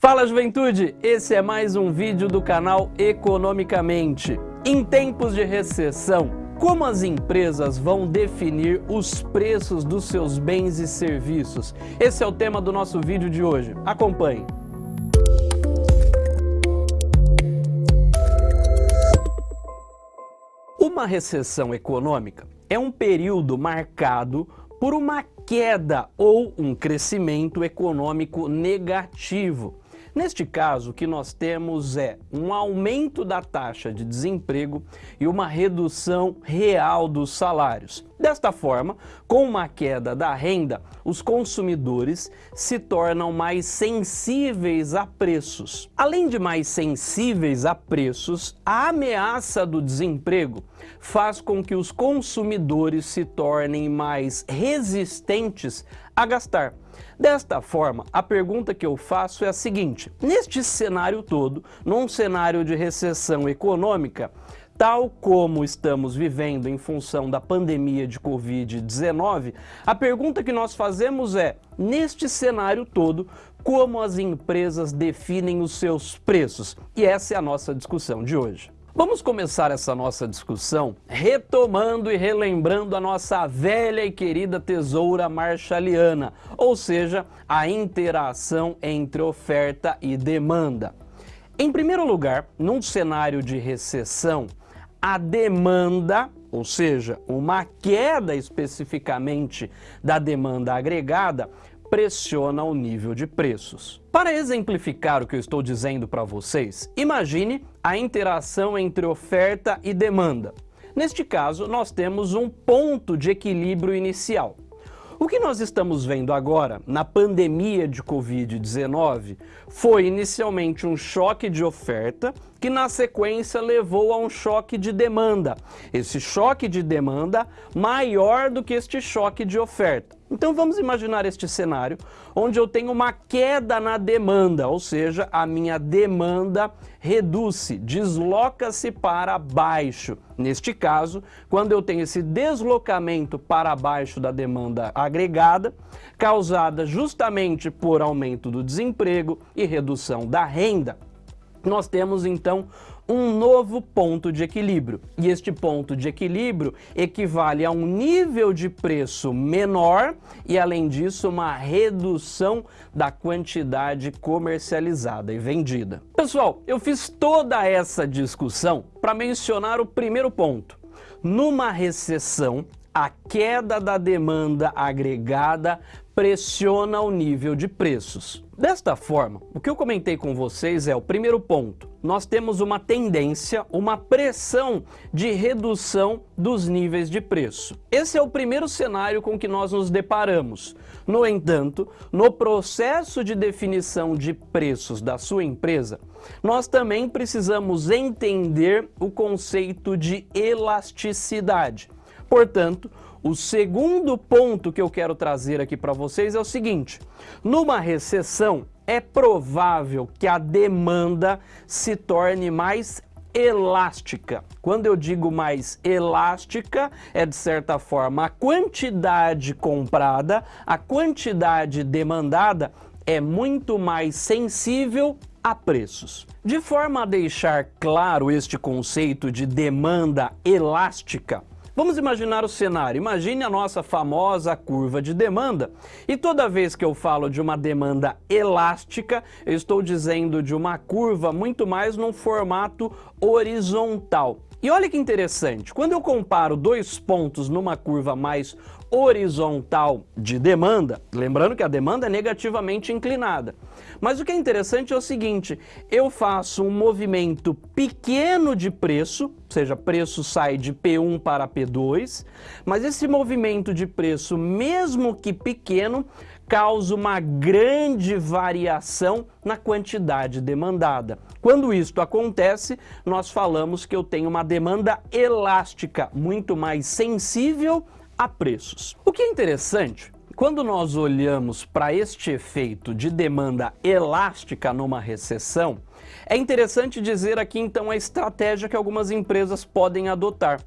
Fala juventude, esse é mais um vídeo do canal Economicamente. Em tempos de recessão, como as empresas vão definir os preços dos seus bens e serviços? Esse é o tema do nosso vídeo de hoje. Acompanhe. Uma recessão econômica é um período marcado por uma queda ou um crescimento econômico negativo Neste caso, o que nós temos é um aumento da taxa de desemprego e uma redução real dos salários. Desta forma, com uma queda da renda, os consumidores se tornam mais sensíveis a preços. Além de mais sensíveis a preços, a ameaça do desemprego faz com que os consumidores se tornem mais resistentes a gastar. Desta forma, a pergunta que eu faço é a seguinte, neste cenário todo, num cenário de recessão econômica, tal como estamos vivendo em função da pandemia de Covid-19, a pergunta que nós fazemos é, neste cenário todo, como as empresas definem os seus preços? E essa é a nossa discussão de hoje. Vamos começar essa nossa discussão retomando e relembrando a nossa velha e querida tesoura marshalliana, ou seja, a interação entre oferta e demanda. Em primeiro lugar, num cenário de recessão, a demanda, ou seja, uma queda especificamente da demanda agregada, pressiona o nível de preços. Para exemplificar o que eu estou dizendo para vocês, imagine a interação entre oferta e demanda. Neste caso, nós temos um ponto de equilíbrio inicial. O que nós estamos vendo agora, na pandemia de Covid-19, foi inicialmente um choque de oferta que na sequência levou a um choque de demanda. Esse choque de demanda maior do que este choque de oferta. Então vamos imaginar este cenário onde eu tenho uma queda na demanda, ou seja, a minha demanda reduz-se, desloca-se para baixo. Neste caso, quando eu tenho esse deslocamento para baixo da demanda agregada, causada justamente por aumento do desemprego e redução da renda, nós temos então um novo ponto de equilíbrio. E este ponto de equilíbrio equivale a um nível de preço menor e, além disso, uma redução da quantidade comercializada e vendida. Pessoal, eu fiz toda essa discussão para mencionar o primeiro ponto. Numa recessão, a queda da demanda agregada pressiona o nível de preços. Desta forma, o que eu comentei com vocês é o primeiro ponto. Nós temos uma tendência, uma pressão de redução dos níveis de preço. Esse é o primeiro cenário com que nós nos deparamos. No entanto, no processo de definição de preços da sua empresa, nós também precisamos entender o conceito de elasticidade. Portanto, o segundo ponto que eu quero trazer aqui para vocês é o seguinte, numa recessão é provável que a demanda se torne mais elástica. Quando eu digo mais elástica, é de certa forma a quantidade comprada, a quantidade demandada é muito mais sensível a preços. De forma a deixar claro este conceito de demanda elástica, Vamos imaginar o cenário. Imagine a nossa famosa curva de demanda. E toda vez que eu falo de uma demanda elástica, eu estou dizendo de uma curva muito mais num formato horizontal. E olha que interessante, quando eu comparo dois pontos numa curva mais horizontal de demanda, lembrando que a demanda é negativamente inclinada, mas o que é interessante é o seguinte, eu faço um movimento pequeno de preço, ou seja, preço sai de P1 para P2, mas esse movimento de preço, mesmo que pequeno, causa uma grande variação na quantidade demandada. Quando isto acontece, nós falamos que eu tenho uma demanda elástica, muito mais sensível a preços. O que é interessante, quando nós olhamos para este efeito de demanda elástica numa recessão, é interessante dizer aqui então a estratégia que algumas empresas podem adotar.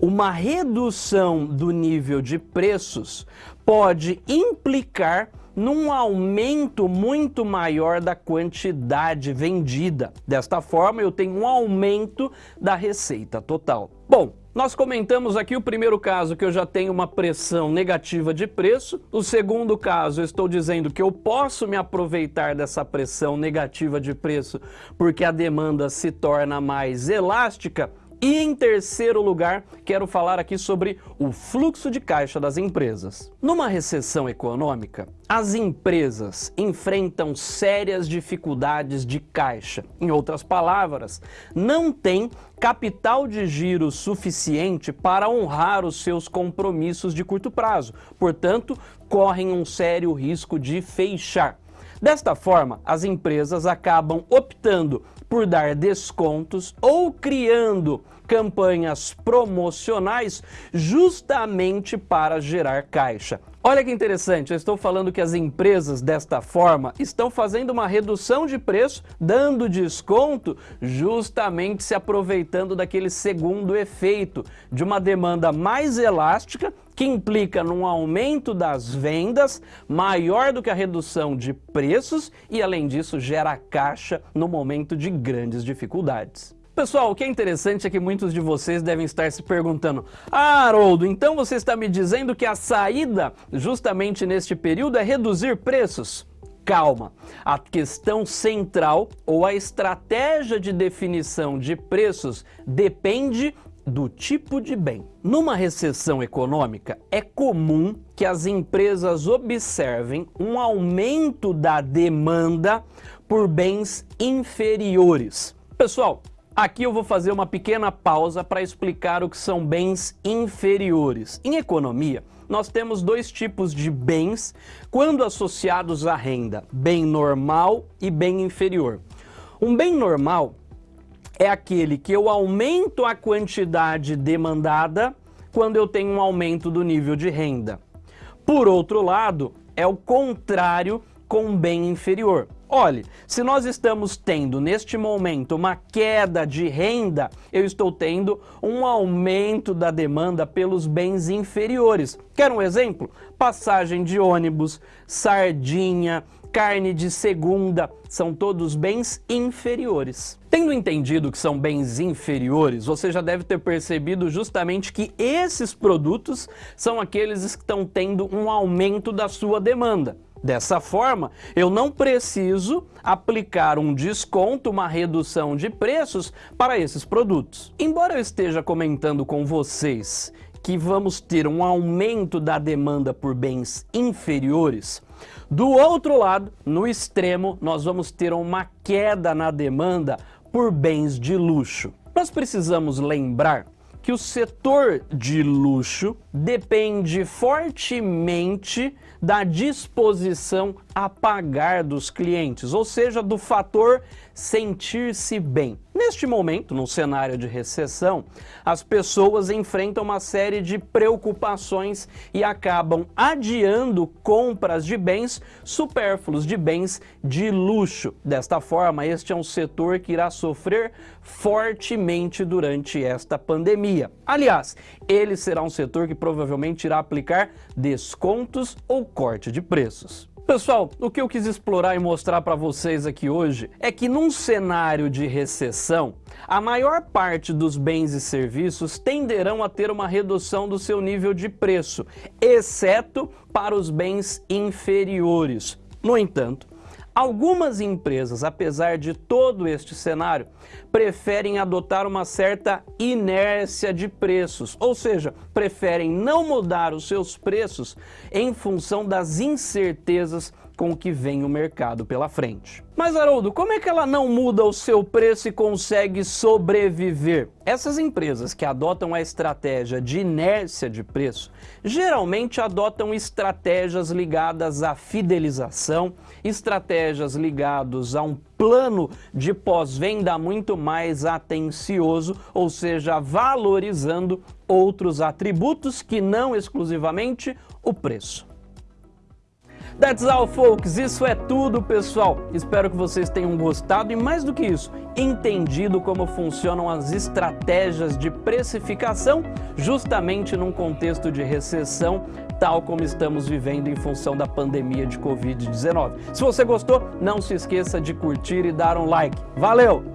Uma redução do nível de preços pode implicar num aumento muito maior da quantidade vendida. Desta forma, eu tenho um aumento da receita total. Bom, nós comentamos aqui o primeiro caso que eu já tenho uma pressão negativa de preço. O segundo caso, eu estou dizendo que eu posso me aproveitar dessa pressão negativa de preço porque a demanda se torna mais elástica. E em terceiro lugar, quero falar aqui sobre o fluxo de caixa das empresas. Numa recessão econômica, as empresas enfrentam sérias dificuldades de caixa. Em outras palavras, não tem capital de giro suficiente para honrar os seus compromissos de curto prazo. Portanto, correm um sério risco de fechar. Desta forma, as empresas acabam optando por dar descontos ou criando campanhas promocionais justamente para gerar caixa. Olha que interessante, eu estou falando que as empresas desta forma estão fazendo uma redução de preço, dando desconto, justamente se aproveitando daquele segundo efeito de uma demanda mais elástica que implica num aumento das vendas maior do que a redução de preços e, além disso, gera caixa no momento de grandes dificuldades. Pessoal, o que é interessante é que muitos de vocês devem estar se perguntando Ah, Haroldo, então você está me dizendo que a saída justamente neste período é reduzir preços? Calma, a questão central ou a estratégia de definição de preços depende do tipo de bem. Numa recessão econômica, é comum que as empresas observem um aumento da demanda por bens inferiores. Pessoal, Aqui eu vou fazer uma pequena pausa para explicar o que são bens inferiores. Em economia, nós temos dois tipos de bens quando associados à renda, bem normal e bem inferior. Um bem normal é aquele que eu aumento a quantidade demandada quando eu tenho um aumento do nível de renda. Por outro lado, é o contrário com bem inferior. Olhe, se nós estamos tendo neste momento uma queda de renda, eu estou tendo um aumento da demanda pelos bens inferiores. Quer um exemplo? Passagem de ônibus, sardinha, carne de segunda, são todos bens inferiores. Tendo entendido que são bens inferiores, você já deve ter percebido justamente que esses produtos são aqueles que estão tendo um aumento da sua demanda. Dessa forma, eu não preciso aplicar um desconto, uma redução de preços para esses produtos. Embora eu esteja comentando com vocês que vamos ter um aumento da demanda por bens inferiores, do outro lado, no extremo, nós vamos ter uma queda na demanda por bens de luxo. Nós precisamos lembrar que o setor de luxo depende fortemente da disposição a pagar dos clientes, ou seja, do fator sentir-se bem. Neste momento, num cenário de recessão, as pessoas enfrentam uma série de preocupações e acabam adiando compras de bens supérfluos, de bens de luxo. Desta forma, este é um setor que irá sofrer fortemente durante esta pandemia. Aliás, ele será um setor que provavelmente irá aplicar descontos ou corte de preços. Pessoal, o que eu quis explorar e mostrar para vocês aqui hoje é que num cenário de recessão, a maior parte dos bens e serviços tenderão a ter uma redução do seu nível de preço, exceto para os bens inferiores. No entanto, Algumas empresas, apesar de todo este cenário, preferem adotar uma certa inércia de preços, ou seja, preferem não mudar os seus preços em função das incertezas com que vem o mercado pela frente. Mas Haroldo, como é que ela não muda o seu preço e consegue sobreviver? Essas empresas que adotam a estratégia de inércia de preço, geralmente adotam estratégias ligadas à fidelização, estratégias ligadas a um plano de pós-venda muito mais atencioso, ou seja, valorizando outros atributos que não exclusivamente o preço. That's all, folks. Isso é tudo, pessoal. Espero que vocês tenham gostado e, mais do que isso, entendido como funcionam as estratégias de precificação justamente num contexto de recessão tal como estamos vivendo em função da pandemia de Covid-19. Se você gostou, não se esqueça de curtir e dar um like. Valeu!